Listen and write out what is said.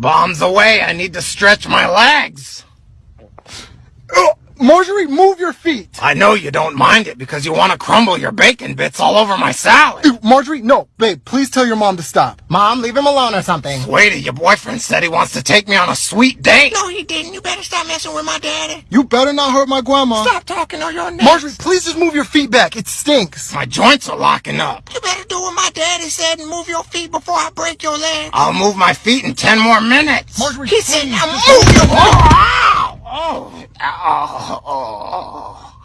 Bombs away, I need to stretch my legs. Marjorie, move your feet. I know you don't mind it because you want to crumble your bacon bits all over my salad. Ew, Marjorie, no. Babe, please tell your mom to stop. Mom, leave him alone or something. Sweetie, your boyfriend said he wants to take me on a sweet date. No, he didn't. You better stop messing with my daddy. You better not hurt my grandma. Stop talking or you're next. Marjorie, please just move your feet back. It stinks. My joints are locking up. You better do what my daddy said and move your feet before I break your leg. I'll move my feet in ten more minutes. Marjorie, He please. said, now just- move your Oh, 啊好哦哦哦。